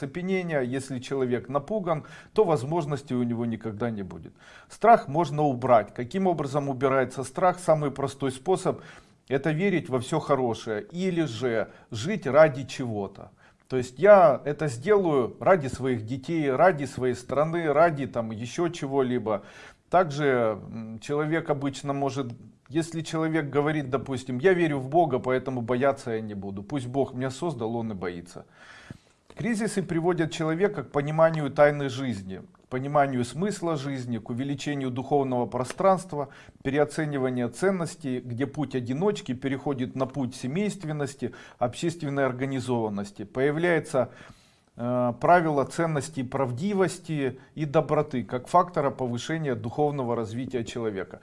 Цепенение, если человек напуган, то возможностей у него никогда не будет. Страх можно убрать. Каким образом убирается страх? Самый простой способ это верить во все хорошее или же жить ради чего-то. То есть я это сделаю ради своих детей, ради своей страны, ради там еще чего-либо. Также человек обычно может, если человек говорит, допустим, я верю в Бога, поэтому бояться я не буду. Пусть Бог меня создал, он и боится. Кризисы приводят человека к пониманию тайны жизни, к пониманию смысла жизни, к увеличению духовного пространства, переоцениванию ценностей, где путь одиночки переходит на путь семейственности, общественной организованности. Появляется э, правило ценностей правдивости и доброты, как фактора повышения духовного развития человека.